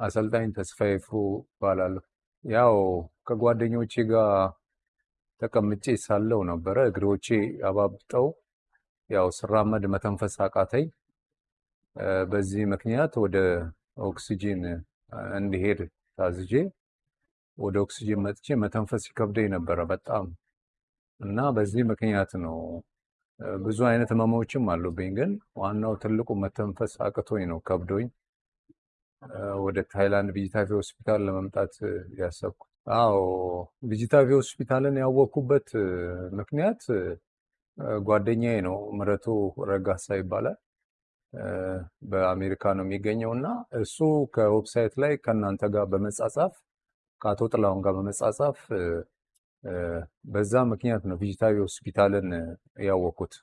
አሰልጣኝ ተስፋዬ ፍሩ እባላለሁ። ያው ከጓደኞቼ ጋር ተቀምጬ ሳለው ነበረ እግሮቼ አባብጠው ያው ስራመድ መተንፈስ አቃተኝ። በዚህ ምክንያት ወደ ኦክሲጂን እንድሄድ ታዝዤ ወደ ኦክሲጂን መጥቼ መተንፈስ ይከብደኝ ነበረ በጣም እና በዚህ ምክንያት ነው ብዙ አይነት ህመሞችም አሉብኝ፣ ግን ዋናው ትልቁ መተንፈስ አቅቶኝ ነው ከብዶኝ ወደ ታይላንድ ቪጂታቪ ሆስፒታል ለመምጣት ያሰብኩት። አዎ ቪጂታቪ ሆስፒታልን ያወቅኩበት ምክንያት ጓደኛዬ ነው፣ ምረቱ ረጋሳ ይባላል። በአሜሪካ ነው የሚገኘው እና እሱ ከ website ላይ ከእናንተ ጋር በመጻጻፍ ከአቶ ጥላሁን ጋር በመጻጻፍ በዛ ምክንያት ነው ቪጂታቪ ሆስፒታልን ያወቅኩት።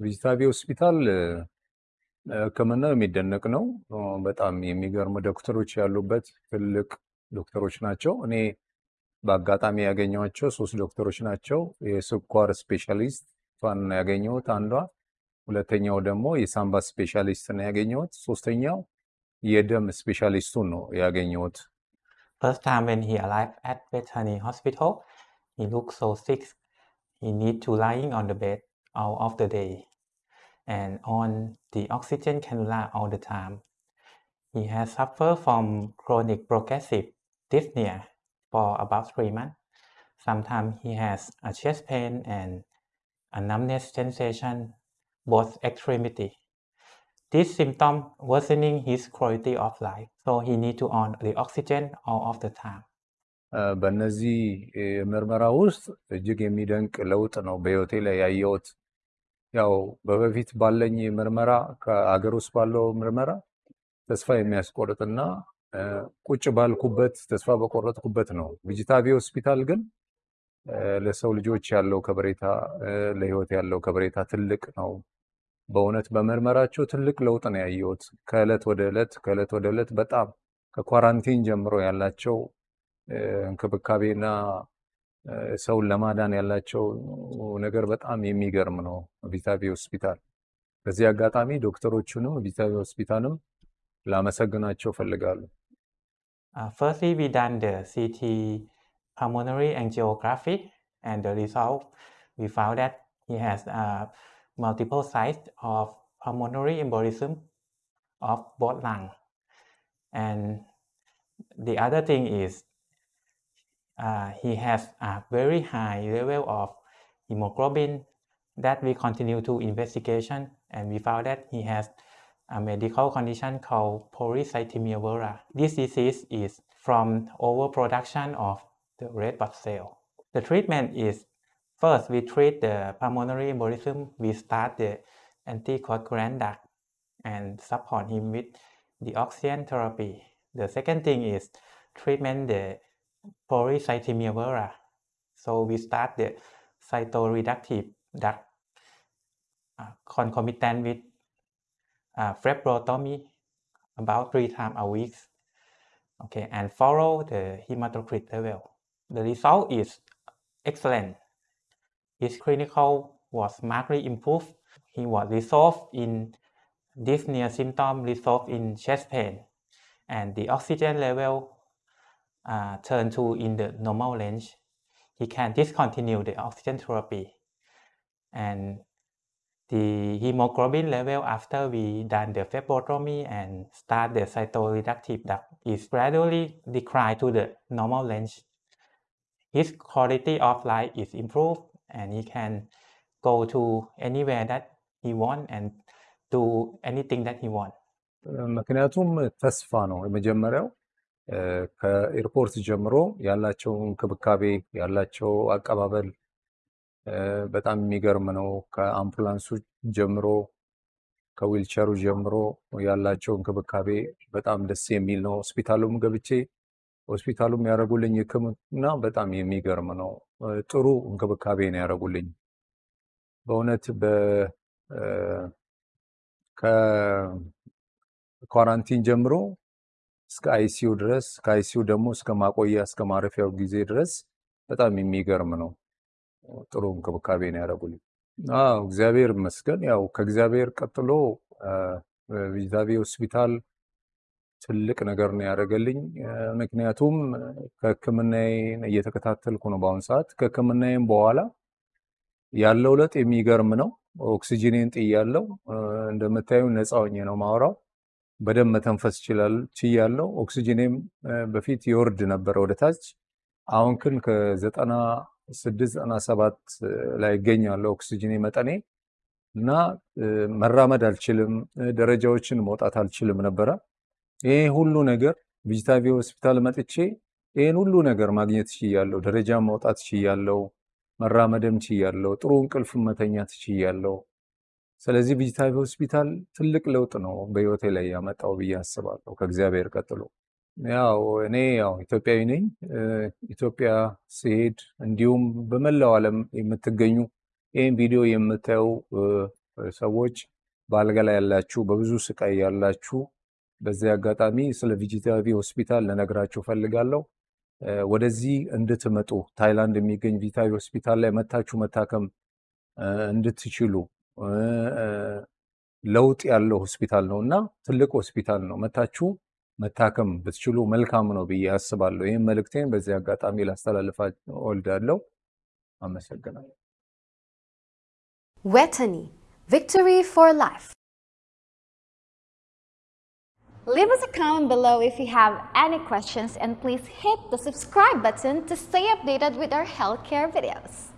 ቪጂታቪ ሆስፒታል ሕክምናው የሚደነቅ ነው። በጣም የሚገርሙ ዶክተሮች ያሉበት ትልቅ ዶክተሮች ናቸው። እኔ በአጋጣሚ ያገኘኋቸው ሶስት ዶክተሮች ናቸው። የስኳር specialist ነው ያገኘሁት አንዷ፣ ሁለተኛው ደግሞ የሳምባ specialist ነው ያገኘሁት፣ ሶስተኛው የደም specialist ኡን ነው ያገኘሁት። First time when he arrived at Vejthani Hospital, he looked so sick. He need to lying on the bed all of the day and on the oxygen cannula all the time. He has suffered from chronic progressive dyspnea for about three months. Sometimes he has a chest pain and a numbness sensation both extremity. This symptom worsening his quality of life, so he need to on the oxygen all of the time. እ፣ በእነዚህ እ፣ ምርመራ ውስጥ እጅግ የሚደንቅ ለውጥ ነው በህይወቴ ላይ ያየሁት። ያው በበፊት ባለኝ ምርመራ ከአገር ውስጥ ባለው ምርመራ ተስፋ የሚያስቆርጥና ቁጭ ባልኩበት ተስፋ በቆረጥኩበት ነው። ቪጂታቪ ሆስፒታል ግን ለሰው ልጆች ያለው ከበሬታ ለህይወት ያለው ከበሬታ ትልቅ ነው። በእውነት በምርመራቸው ትልቅ ለውጥ ነው ያየሁት። ከእለት ወደ ዕለት ከእለት ወደ ዕለት በጣም ከኳራንቲን ጀምሮ ያላቸው እንክብካቤና ሰውን ለማዳን ያላቸው ነገር በጣም የሚገርም ነው። ቪጂታቪ ሆስፒታል በዚህ አጋጣሚ ዶክተሮቹንም ቪጂታቪ ሆስፒታልም ላመሰግናቸው Uh, we done the CT pulmonary angiography, and the result we found that he has uh, multiple sites of pulmonary embolism of both lung. And the other thing is uh, he has a very high level of hemoglobin that we continue to investigation, and we found that he has a medical condition called polycythemia vera. This disease is from overproduction of the red blood cell. The treatment is first we treat the pulmonary embolism. We start the anticoagulant drug and support him with the oxygen therapy. The second thing is treatment the polycythemia vera. So we start the cytoreductive drug uh, concomitant with uh, phlebotomy about three times a week. Okay, and follow the hematocrit level. The result is excellent. His clinical was markedly improved. He was resolved in dyspnea symptom, resolved in chest pain, and the oxygen level uh, turned to in the normal range. He can discontinue the oxygen therapy, and the hemoglobin level after we done the phlebotomy and start the cytoreductive drug is gradually decline to the normal range. His quality of life is improved and he can go to anywhere that he want and do anything that he want. ምክንያቱም ተስፋ ነው የመጀመሪያው እ፣ ከኤርፖርት ጀምሮ ያላቸው እንክብካቤ ያላቸው አቀባበል በጣም የሚገርም ነው። ከአምቡላንሱ ጀምሮ ከዊልቸሩ ጀምሮ ያላቸው እንክብካቤ በጣም ደስ የሚል ነው። ሆስፒታሉም ገብቼ ሆስፒታሉም ያደረጉልኝ ሕክምና በጣም የሚገርም ነው። ጥሩ እንክብካቤ ነው ያደረጉልኝ በእውነት ከኳራንቲን ጀምሮ እስከ አይሲዩ ድረስ ከአይሲዩ ደግሞ እስከ ማቆያ እስከ ማረፊያው ጊዜ ድረስ በጣም የሚገርም ነው። ጥሩ እንክብካቤ ነው ያደረጉልኝ። አዎ እግዚአብሔር ይመስገን። ያው ከእግዚአብሔር ቀጥሎ ቪዛቤ ሆስፒታል ትልቅ ነገር ነው ያደረገልኝ። ምክንያቱም ከሕክምናዬን እየተከታተልኩ ነው በአሁኑ ሰዓት። ከሕክምናዬም በኋላ ያለው ለውጥ የሚገርም ነው። ኦክሲጂኔን ጥያለው። እንደምታዩ ነፃ ሆኜ ነው ማውራው። በደንብ መተንፈስ ችያለው። ኦክሲጂኔም በፊት ይወርድ ነበረ ወደ ታች። አሁን ግን ከዘጠና ስድስት ዘጠና ሰባት ላይ ይገኛለሁ ኦክሲጂኔ መጠኔ እና መራመድ አልችልም፣ ደረጃዎችን መውጣት አልችልም ነበረ። ይህ ሁሉ ነገር ቪጂታቪ ሆስፒታል መጥቼ ይህን ሁሉ ነገር ማግኘት ችያለሁ። ደረጃ መውጣት ችያለሁ፣ መራመድም ችያለሁ፣ ጥሩ እንቅልፍ መተኛት ችያለሁ። ስለዚህ ቪጂታቪ ሆስፒታል ትልቅ ለውጥ ነው በህይወቴ ላይ ያመጣው ብዬ አስባለሁ ከእግዚአብሔር ቀጥሎ። ያው እኔ ያው ኢትዮጵያዊ ነኝ። ኢትዮጵያ ስሄድ እንዲሁም በመላው ዓለም የምትገኙ ይህን ቪዲዮ የምታዩ ሰዎች በአልጋ ላይ ያላችሁ፣ በብዙ ስቃይ ያላችሁ በዚህ አጋጣሚ ስለ ቪጂታቪ ሆስፒታል ልነግራችሁ እፈልጋለሁ። ወደዚህ እንድትመጡ ታይላንድ የሚገኝ ቪጂታቪ ሆስፒታል ላይ መታችሁ መታከም እንድትችሉ ለውጥ ያለው ሆስፒታል ነው እና ትልቅ ሆስፒታል ነው። መታችሁ መታከም ብትችሉ መልካም ነው ብዬ አስባለሁ። ይህም መልእክቴን በዚህ አጋጣሚ ላስተላልፋ እወልዳለሁ። አመሰግናለሁ። Wetany, victory for life. Leave us a comment below if you have any questions and please hit the subscribe button to stay updated with our healthcare videos.